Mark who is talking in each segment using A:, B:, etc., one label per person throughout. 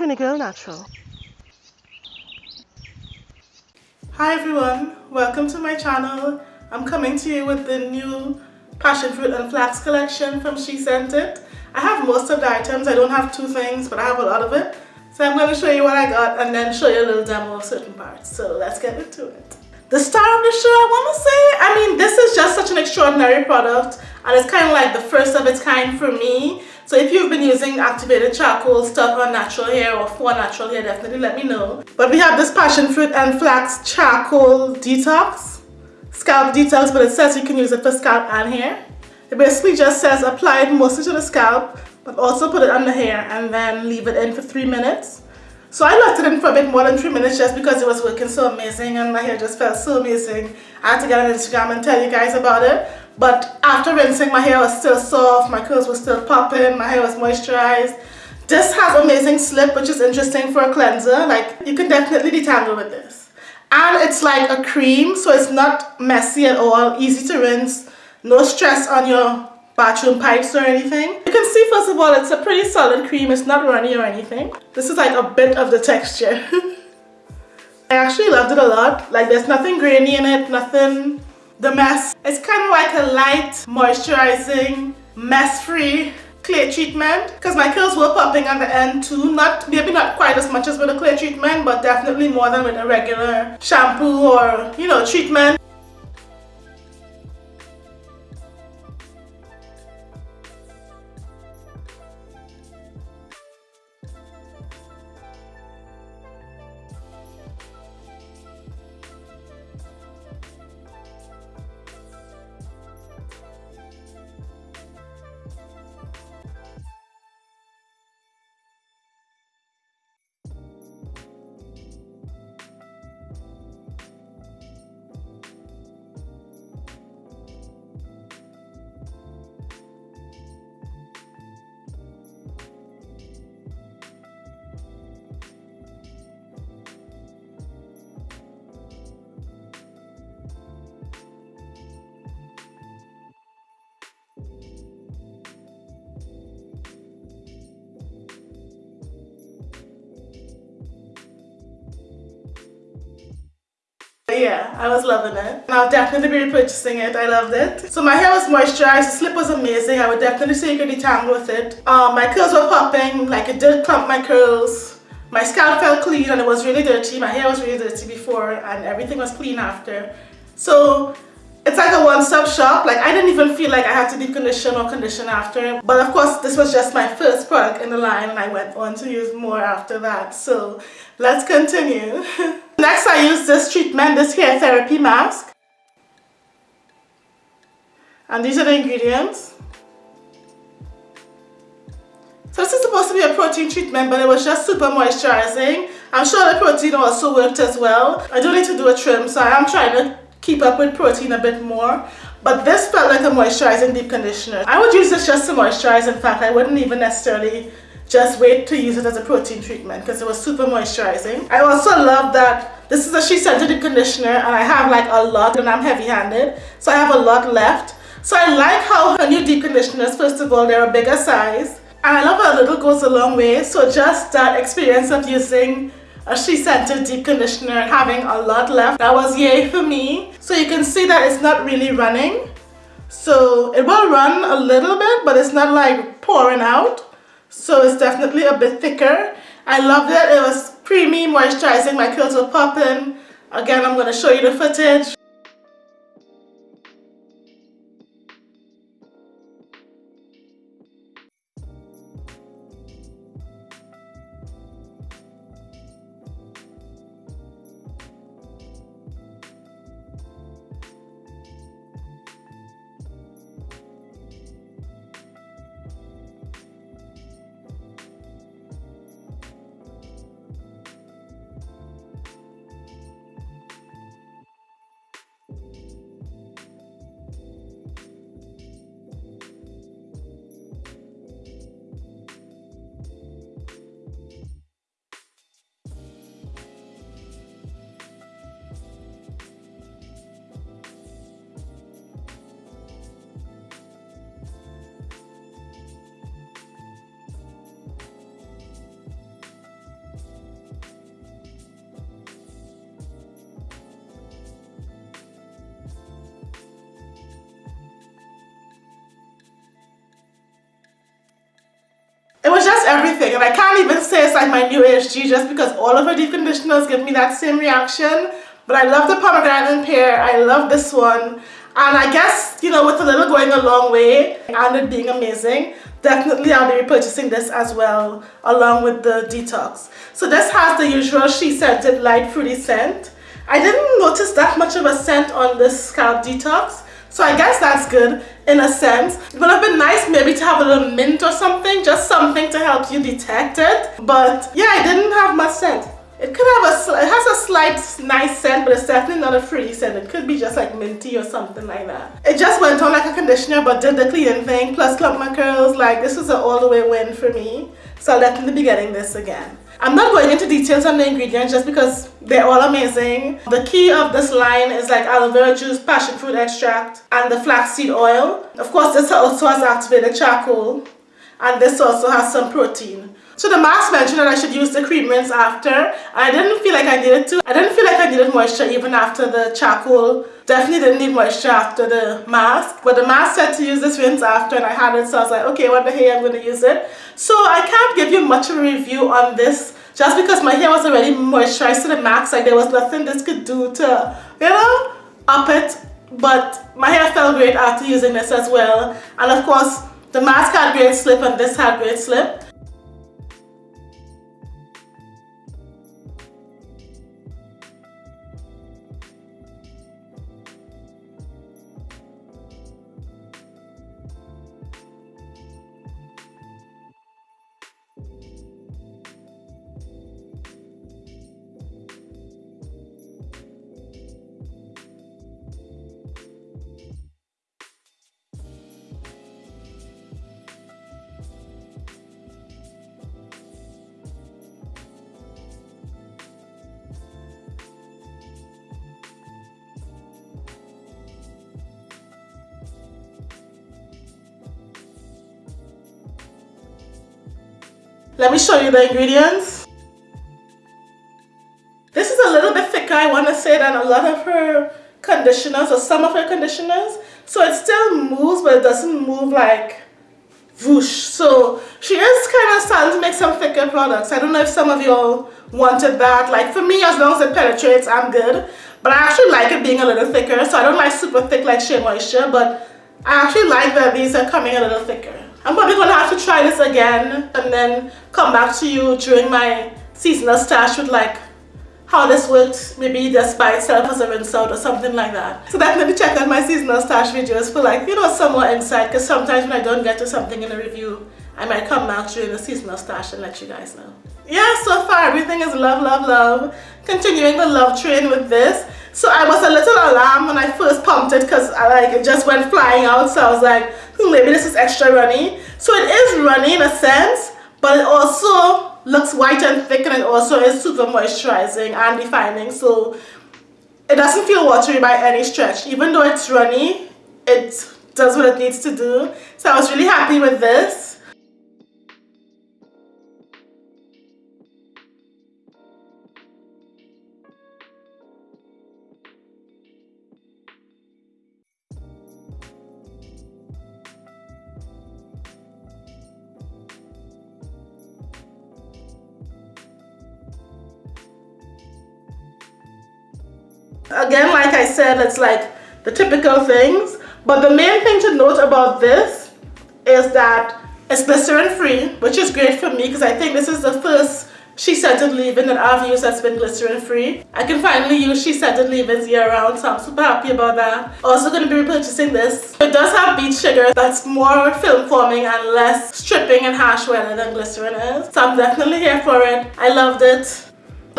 A: Trini go Natural.
B: Hi everyone, welcome to my channel. I'm coming to you with the new passion fruit and flax collection from SheScentIt. I have most of the items, I don't have two things but I have a lot of it. So I'm going to show you what I got and then show you a little demo of certain parts. So let's get into it. The star of the show I want to say, I mean this is just such an extraordinary product and it's kind of like the first of its kind for me. So if you've been using activated charcoal stuff on natural hair or for natural hair, definitely let me know. But we have this passion fruit and flax charcoal detox, scalp detox, but it says you can use it for scalp and hair. It basically just says apply it mostly to the scalp, but also put it on the hair and then leave it in for three minutes. So I left it in for a bit more than three minutes just because it was working so amazing and my hair just felt so amazing. I had to get on Instagram and tell you guys about it. But after rinsing, my hair was still soft, my curls were still popping, my hair was moisturized. This has amazing slip, which is interesting for a cleanser. Like, you can definitely detangle with this. And it's like a cream, so it's not messy at all, easy to rinse, no stress on your bathroom pipes or anything. You can see, first of all, it's a pretty solid cream. It's not runny or anything. This is like a bit of the texture. I actually loved it a lot. Like, there's nothing grainy in it, nothing the mess. It's kind of like a light, moisturizing, mess-free clay treatment because my curls were popping at the end too. Not Maybe not quite as much as with a clay treatment, but definitely more than with a regular shampoo or, you know, treatment. Yeah, I was loving it. And I'll definitely be repurchasing it. I loved it. So my hair was moisturized. The slip was amazing. I would definitely say you could detangle with it. Um, my curls were popping. Like it did clump my curls. My scalp felt clean and it was really dirty. My hair was really dirty before and everything was clean after. So it's like a one-stop shop. Like I didn't even feel like I had to deep condition or condition after. But of course, this was just my first product in the line and I went on to use more after that. So let's continue. Next, I use this treatment, this hair therapy mask. And these are the ingredients. So this is supposed to be a protein treatment, but it was just super moisturizing. I'm sure the protein also worked as well. I do need to do a trim, so I am trying to keep up with protein a bit more. But this felt like a moisturizing deep conditioner. I would use this just to moisturize. In fact, I wouldn't even necessarily just wait to use it as a protein treatment because it was super moisturizing. I also love that this is a SheScentIt Deep Conditioner and I have like a lot and I'm heavy handed. So I have a lot left. So I like how her new deep conditioners, first of all, they're a bigger size. And I love how little goes a long way. So just that experience of using a SheScentIt deep conditioner having a lot left, that was yay for me. So you can see that it's not really running. So it will run a little bit, but it's not like pouring out so it's definitely a bit thicker. I loved it. It was creamy, moisturizing. My curls were popping. Again, I'm going to show you the footage. And I can't even say it's like my new ASG just because all of her deep conditioners give me that same reaction. But I love the pomegranate pear. I love this one. And I guess, you know, with a little going a long way and it being amazing, definitely I'll be repurchasing this as well along with the detox. So this has the usual SheScentIt light fruity scent. I didn't notice that much of a scent on this scalp detox. So I guess that's good in a sense. It would have been nice maybe to have a little mint or something, just something to help you detect it. But yeah, I didn't have much scent. It could have a, it has a slight nice scent, but it's definitely not a fruity scent. It could be just like minty or something like that. It just went on like a conditioner, but did the cleaning thing, plus clump my curls. Like this was an all the way win for me. So I'll definitely be getting this again. I'm not going into details on the ingredients just because they're all amazing. The key of this line is like aloe vera juice, passion fruit extract, and the flaxseed oil. Of course, this also has activated charcoal, and this also has some protein. So the mask mentioned that I should use the cream rinse after. I didn't feel like I needed to. I didn't feel like I needed moisture even after the charcoal. Definitely didn't need moisture after the mask. But the mask said to use this rinse after and I had it. So I was like, okay, what the hell I'm going to use it. So I can't give you much of a review on this just because my hair was already moisturized to the max. Like there was nothing this could do to, you know, up it. But my hair felt great after using this as well. And of course, the mask had great slip and this had great slip. Let me show you the ingredients. This is a little bit thicker, I want to say, than a lot of her conditioners or some of her conditioners. So it still moves, but it doesn't move like whoosh. So she is kind of starting to make some thicker products. I don't know if some of y'all wanted that. Like for me, as long as it penetrates, I'm good. But I actually like it being a little thicker. So I don't like super thick like Shea Moisture, but I actually like that these are coming a little thicker. I'm probably to have to try this again and then come back to you during my seasonal stash with like how this works, maybe just by itself as a rinse out or something like that. So definitely check out my seasonal stash videos for like, you know, some more insight because sometimes when I don't get to something in a review, I might come back during the seasonal stash and let you guys know. Yeah, so far everything is love, love, love. Continuing the love train with this. So I was a little alarmed when I first pumped it because I like it just went flying out. So I was like, maybe this is extra runny. So it is runny in a sense, but it also looks white and thick and it also is super moisturizing and defining. So it doesn't feel watery by any stretch. Even though it's runny, it does what it needs to do. So I was really happy with this. Again, like I said, it's like the typical things. But the main thing to note about this is that it's glycerin free, which is great for me because I think this is the first SheScentIt leave-in that I've used that's been glycerin free. I can finally use SheScentIt leave-ins year round so I'm super happy about that. Also going to be repurchasing this. It does have beet sugar that's more film forming and less stripping and harsh weather than glycerin is. So I'm definitely here for it. I loved it.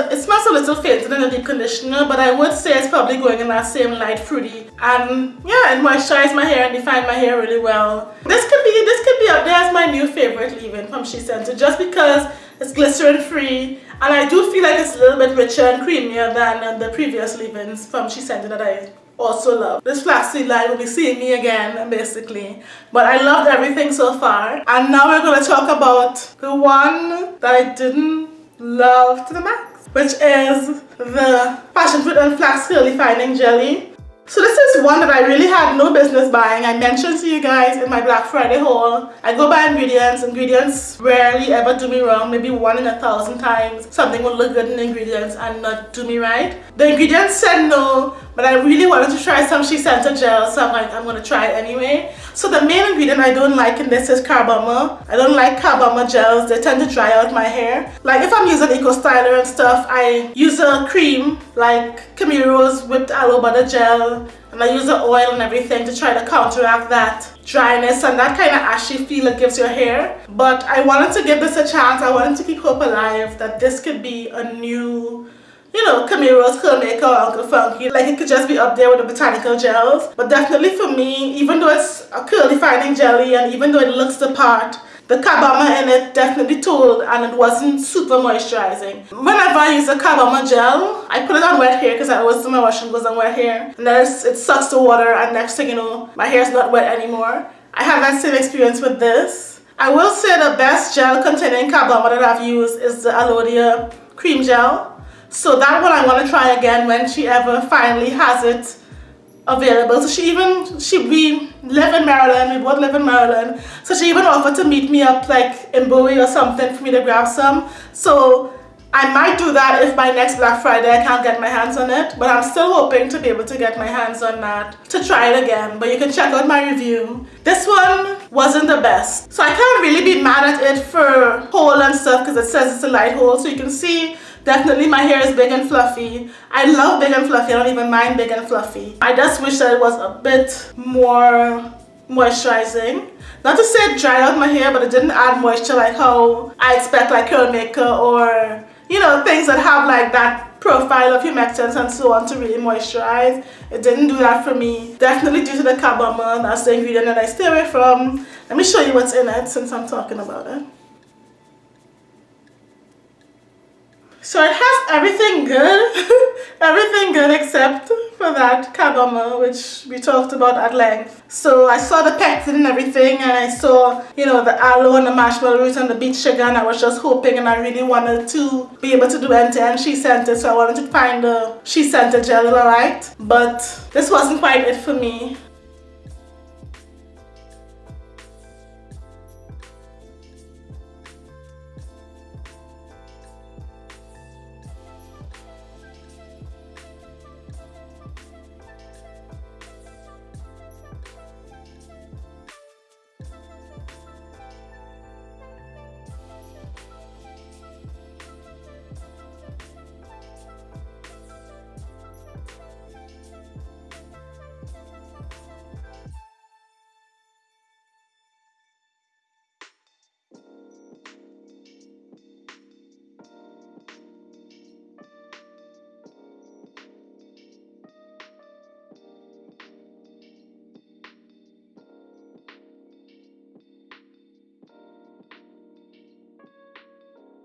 B: It smells a little fainter than a deep conditioner, but I would say it's probably going in that same light fruity. And yeah, it moisturized my hair and defined my hair really well. This could be this could be up there as my new favorite leave-in from SheScentIt just because it's glycerin free and I do feel like it's a little bit richer and creamier than uh, the previous leave-ins from SheScentIt that I also love. This flaxseed line will be seeing me again basically. But I loved everything so far. And now we're going to talk about the one that I didn't love to the max which is the passion fruit and flax curly fining jelly So this is one that I really had no business buying. I mentioned to you guys in my Black Friday haul. I go buy ingredients. Ingredients rarely ever do me wrong. Maybe one in a thousand times something will look good in ingredients and not do me right. The ingredients said no, but I really wanted to try some SheScentIt gel, so I'm like, I'm gonna try it anyway. So the main ingredient I don't like in this is carbomer. I don't like carbomer gels. They tend to dry out my hair. Like if I'm using Eco Styler and stuff, I use a cream like Camille Rose whipped aloe butter gel and I use the oil and everything to try to counteract that dryness and that kind of ashy feel it gives your hair. But I wanted to give this a chance. I wanted to keep hope alive that this could be a new you know, Camille Rose Curl Maker or Uncle Funky. Like it could just be up there with the botanical gels. But definitely for me, even though it's a curl defining jelly and even though it looks the part, the carbomer in it definitely told and it wasn't super moisturizing. Whenever I use a carbomer gel, I put it on wet hair because I always do my washing goes on wet hair. And then it sucks the water and next thing you know, my hair is not wet anymore. I have that same experience with this. I will say the best gel containing carbomer that I've used is the Alodia cream gel. So that one I want to try again when she ever finally has it available. So she even, she, we live in Maryland, we both live in Maryland. So she even offered to meet me up like in Bowie or something for me to grab some. So I might do that if by next Black Friday I can't get my hands on it. But I'm still hoping to be able to get my hands on that to try it again. But you can check out my review. This one wasn't the best. So I can't really be mad at it for hole and stuff because it says it's a light hole, So you can see Definitely my hair is big and fluffy. I love big and fluffy. I don't even mind big and fluffy. I just wish that it was a bit more moisturizing. Not to say it dried out my hair, but it didn't add moisture like how I expect like curl maker or, you know, things that have like that profile of humectants and so on to really moisturize. It didn't do that for me. Definitely due to the carbomer, that's the ingredient that I stay away from. Let me show you what's in it since I'm talking about it. So it has everything good, everything good except for that carbomer which we talked about at length. So I saw the pectin and everything and I saw, you know, the aloe and the marshmallow root and the beet sugar and I was just hoping and I really wanted to be able to do end-to-end SheScentIt so I wanted to find the SheScentIt gel alright. But this wasn't quite it for me.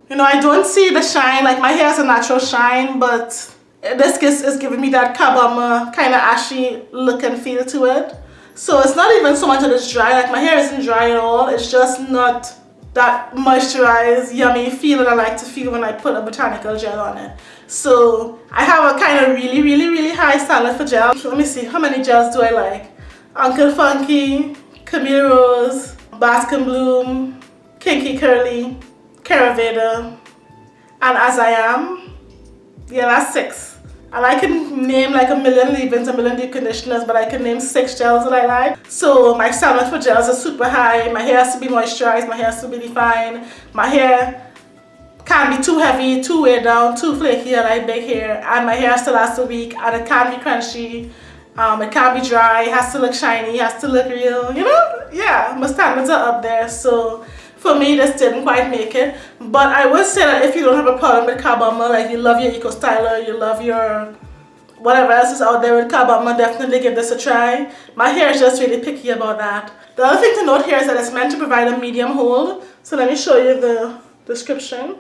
B: You know, I don't see the shine, like my hair has a natural shine, but this is, is giving me that carbomer kind of ashy look and feel to it. So it's not even so much that it's dry, like my hair isn't dry at all, it's just not that moisturized, yummy feel that I like to feel when I put a botanical gel on it. So I have a kind of really, really, really high standard for gel. Let me see, how many gels do I like? Uncle Funky, Camille Rose, Bask and Bloom, Kinky Curly, Karaveda, and As I Am. Yeah, that's six. And I can name like a million leave-ins, a million deep conditioners, but I can name six gels that I like. So my standard for gels is super high. My hair has to be moisturized, my hair has to be defined. My hair can't be too heavy, too weighed down, too flaky, I like big hair. And my hair has to last a week, and it can't be crunchy. Um, it can't be dry, it has to look shiny, it has to look real, you know? Yeah, my standards are up there, so for me this didn't quite make it. But I would say that if you don't have a problem with carbomer like you love your eco styler you love your whatever else is out there with carbomer definitely give this a try. My hair is just really picky about that. The other thing to note here is that it's meant to provide a medium hold. So let me show you the description.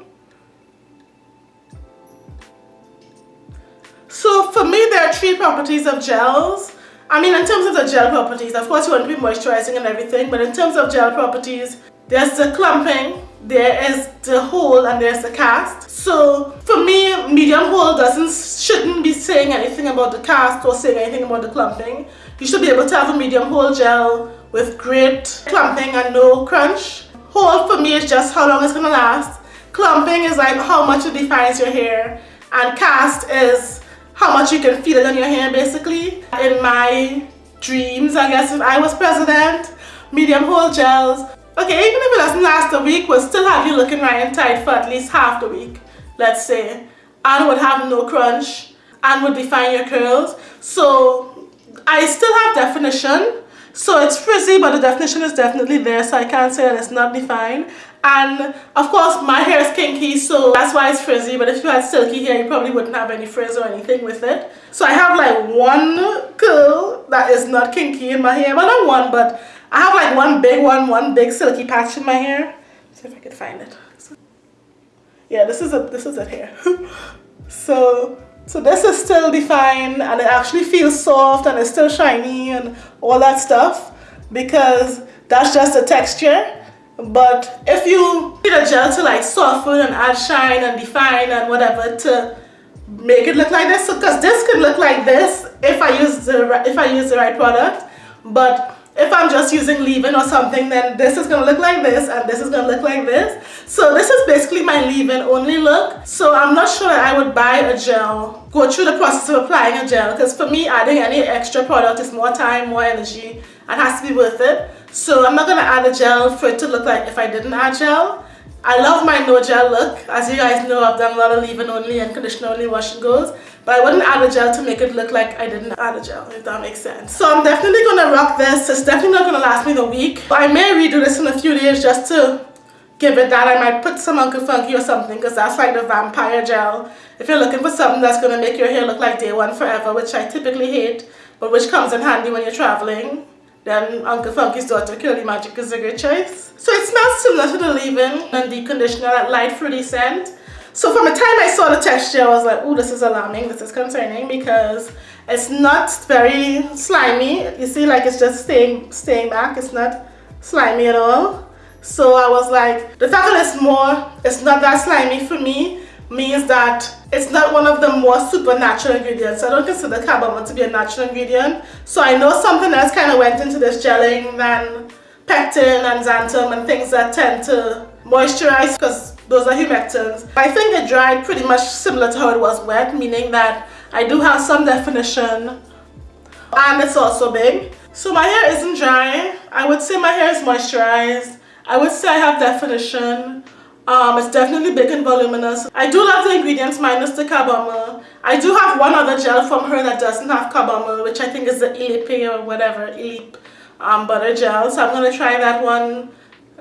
B: So for me there are three properties of gels. I mean in terms of the gel properties of course you want to be moisturizing and everything but in terms of gel properties there's the clumping, there is the hold and there's the cast. So for me, medium hold doesn't shouldn't be saying anything about the cast or saying anything about the clumping. You should be able to have a medium hold gel with great clumping and no crunch. Hold for me is just how long it's gonna last. Clumping is like how much it defines your hair and cast is how much you can feel it on your hair basically. In my dreams, I guess if I was president, medium hold gels. Okay, even if it doesn't last a week, we'll still have you looking right and tight for at least half the week, let's say. And would have no crunch and would define your curls. So I still have definition. So it's frizzy, but the definition is definitely there, so I can't say that it's not defined and of course my hair is kinky so that's why it's frizzy but if you had silky hair you probably wouldn't have any frizz or anything with it so I have like one curl that is not kinky in my hair well not one but I have like one big one one big silky patch in my hair. See if I can find it. Yeah this is it this is it here. So so this is still defined and it actually feels soft and it's still shiny and all that stuff because that's just the texture. But if you need a gel to like soften and add shine and define and whatever to make it look like this, because so, this could look like this if I use the if I use the right product. But if I'm just using leave-in or something, then this is gonna look like this and this is gonna look like this. So this is basically my leave-in only look. So I'm not sure that I would buy a gel, go through the process of applying a gel, because for me adding any extra product is more time, more energy, and has to be worth it. So I'm not going to add a gel for it to look like if I didn't add gel. I love my no gel look. As you guys know, I've done a lot of leave-in only and conditioner only wash and goes. But I wouldn't add a gel to make it look like I didn't add a gel, if that makes sense. So I'm definitely to rock this. It's definitely not to last me the week. But I may redo this in a few days just to give it that. I might put some Uncle Funky or something because that's like the vampire gel. If you're looking for something that's to make your hair look like day one forever, which I typically hate, but which comes in handy when you're traveling, then Uncle Funky's daughter Curly Magic is a great choice. So it smells similar to the leave-in and the conditioner, that light fruity scent. So from the time I saw the texture, I was like, oh, this is alarming, this is concerning because it's not very slimy. You see, like it's just staying, staying back. It's not slimy at all. So I was like, the fact that it's more, it's not that slimy for me means that it's not one of the more supernatural ingredients. I don't consider carbomer to be a natural ingredient. So I know something else kind of went into this gelling than pectin and xanthan and things that tend to moisturize because those are humectants. I think it dried pretty much similar to how it was wet, meaning that I do have some definition and it's also big. So my hair isn't dry. I would say my hair is moisturized. I would say I have definition. Um, it's definitely big and voluminous. I do love the ingredients minus the carbomer. I do have one other gel from her that doesn't have carbomer, which I think is the Elipe or whatever, Elip um, butter gel. So I'm going to try that one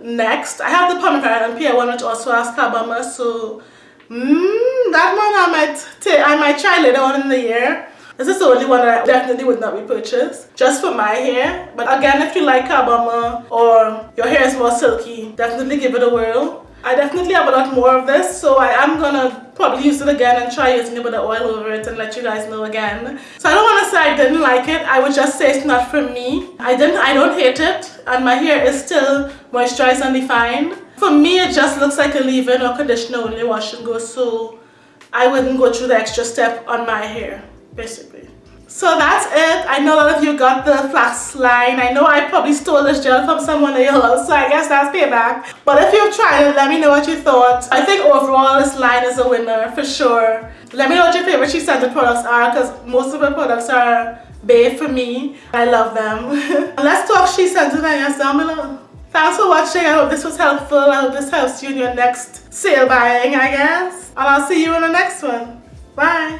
B: next. I have the pomegranate and pear one which also has carbomer. So mm, that one I might, take, I might try later on in the year. This is the only one that I definitely would not repurchase, just for my hair. But again, if you like carbomer or your hair is more silky, definitely give it a whirl. I definitely have a lot more of this so I am gonna probably use it again and try using a bit of oil over it and let you guys know again. So I don't want to say I didn't like it, I would just say it's not for me. I didn't, I don't hate it and my hair is still moisturized and defined. For me it just looks like a leave-in or conditioner only wash and go so I wouldn't go through the extra step on my hair basically. So that's it. I know a lot of you got the flax line. I know I probably stole this gel from someone else, so I guess that's payback. But if you've tried it, let me know what you thought. I think overall this line is a winner for sure. Let me know what your favorite SheScentIt products are because most of her products are bae for me. I love them. Let's talk SheScentIt I guess down below. Thanks for watching. I hope this was helpful. I hope this helps you in your next sale buying, I guess. And I'll see you in the next one. Bye.